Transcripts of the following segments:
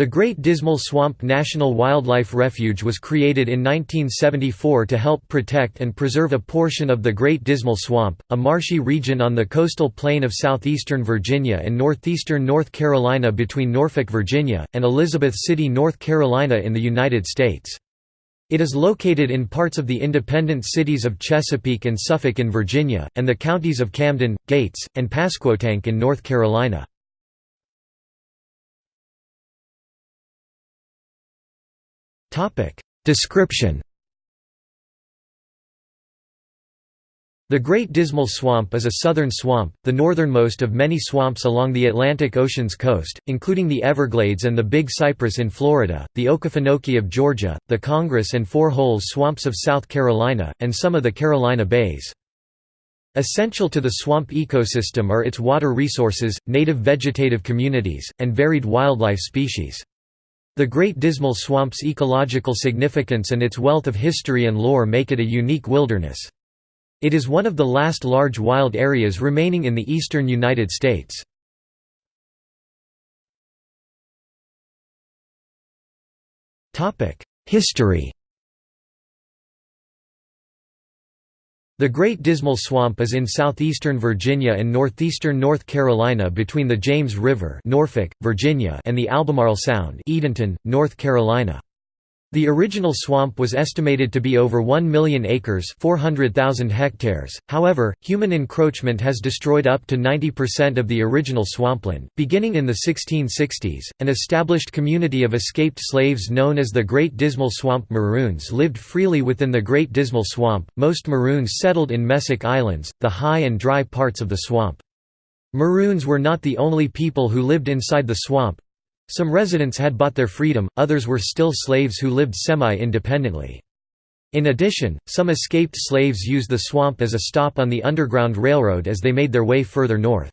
The Great Dismal Swamp National Wildlife Refuge was created in 1974 to help protect and preserve a portion of the Great Dismal Swamp, a marshy region on the coastal plain of southeastern Virginia and northeastern North Carolina between Norfolk, Virginia, and Elizabeth City, North Carolina in the United States. It is located in parts of the independent cities of Chesapeake and Suffolk in Virginia, and the counties of Camden, Gates, and Pasquotank in North Carolina. Description The Great Dismal Swamp is a southern swamp, the northernmost of many swamps along the Atlantic Ocean's coast, including the Everglades and the Big Cypress in Florida, the Okefenokee of Georgia, the Congaree and Four Holes swamps of South Carolina, and some of the Carolina bays. Essential to the swamp ecosystem are its water resources, native vegetative communities, and varied wildlife species. The Great Dismal Swamp's ecological significance and its wealth of history and lore make it a unique wilderness. It is one of the last large wild areas remaining in the eastern United States. History The Great Dismal Swamp is in southeastern Virginia and northeastern North Carolina between the James River Norfolk, Virginia and the Albemarle Sound Edenton, North Carolina. The original swamp was estimated to be over 1 million acres 400,000 hectares, however, human encroachment has destroyed up to 90% of the original swampland. Beginning in the 1660s, an established community of escaped slaves known as the Great Dismal Swamp Maroons lived freely within the Great Dismal Swamp, most Maroons settled in mesic Islands, the high and dry parts of the swamp. Maroons were not the only people who lived inside the swamp, some residents had bought their freedom, others were still slaves who lived semi-independently. In addition, some escaped slaves used the swamp as a stop on the Underground Railroad as they made their way further north.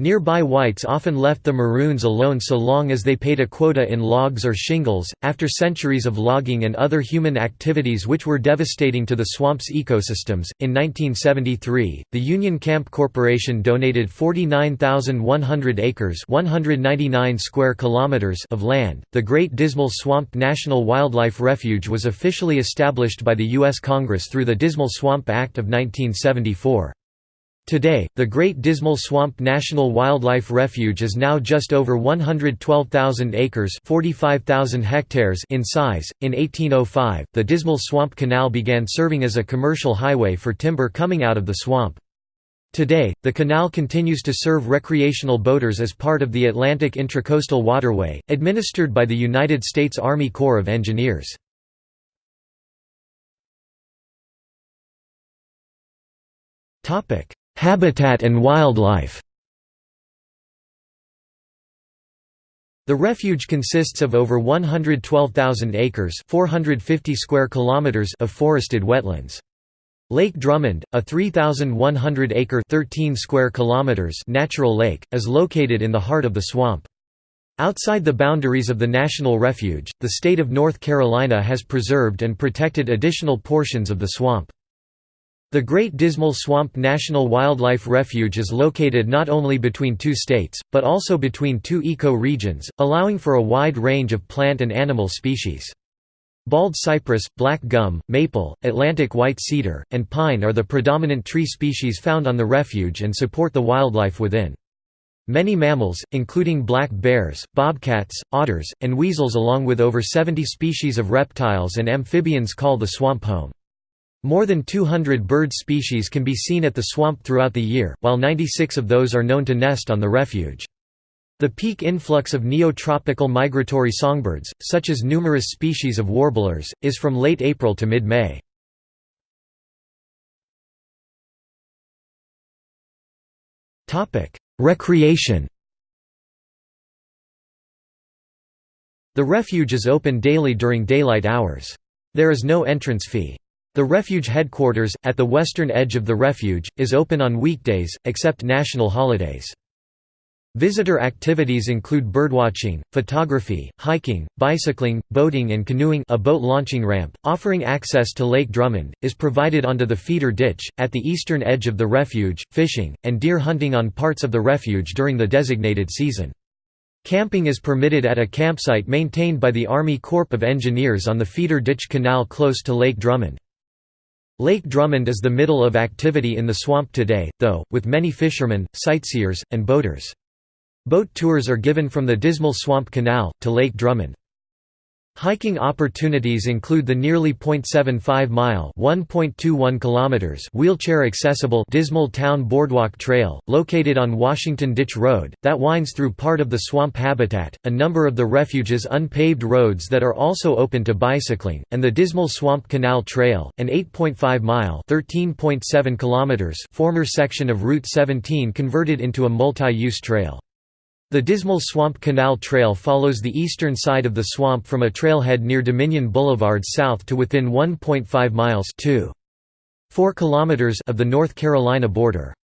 Nearby whites often left the Maroons alone so long as they paid a quota in logs or shingles. After centuries of logging and other human activities which were devastating to the swamp's ecosystems, in 1973, the Union Camp Corporation donated 49,100 acres (199 square kilometers) of land. The Great Dismal Swamp National Wildlife Refuge was officially established by the U.S. Congress through the Dismal Swamp Act of 1974. Today, the Great Dismal Swamp National Wildlife Refuge is now just over 112,000 acres (45,000 hectares) in size. In 1805, the Dismal Swamp Canal began serving as a commercial highway for timber coming out of the swamp. Today, the canal continues to serve recreational boaters as part of the Atlantic Intracoastal Waterway, administered by the United States Army Corps of Engineers. Topic: Habitat and wildlife The refuge consists of over 112,000 acres 450 square kilometers of forested wetlands. Lake Drummond, a 3,100-acre 13 square kilometers natural lake, is located in the heart of the swamp. Outside the boundaries of the National Refuge, the state of North Carolina has preserved and protected additional portions of the swamp. The Great Dismal Swamp National Wildlife Refuge is located not only between two states, but also between two eco-regions, allowing for a wide range of plant and animal species. Bald cypress, black gum, maple, Atlantic white cedar, and pine are the predominant tree species found on the refuge and support the wildlife within. Many mammals, including black bears, bobcats, otters, and weasels along with over 70 species of reptiles and amphibians call the swamp home. More than 200 bird species can be seen at the swamp throughout the year, while 96 of those are known to nest on the refuge. The peak influx of neotropical migratory songbirds, such as numerous species of warblers, is from late April to mid-May. Recreation The refuge is open daily during daylight hours. There is no entrance fee. The refuge headquarters, at the western edge of the refuge, is open on weekdays, except national holidays. Visitor activities include birdwatching, photography, hiking, bicycling, boating and canoeing a boat launching ramp, offering access to Lake Drummond, is provided onto the feeder ditch, at the eastern edge of the refuge, fishing, and deer hunting on parts of the refuge during the designated season. Camping is permitted at a campsite maintained by the Army Corps of Engineers on the Feeder Ditch Canal close to Lake Drummond. Lake Drummond is the middle of activity in the swamp today, though, with many fishermen, sightseers, and boaters. Boat tours are given from the Dismal Swamp Canal, to Lake Drummond. Hiking opportunities include the nearly 0.75-mile (1.21 kilometers) wheelchair-accessible Dismal Town Boardwalk Trail, located on Washington Ditch Road, that winds through part of the swamp habitat, a number of the refuge's unpaved roads that are also open to bicycling, and the Dismal Swamp Canal Trail, an 8.5-mile (13.7 kilometers) former section of Route 17 converted into a multi-use trail. The Dismal Swamp Canal Trail follows the eastern side of the swamp from a trailhead near Dominion Boulevard south to within 1.5 miles 4 kilometers of the North Carolina border.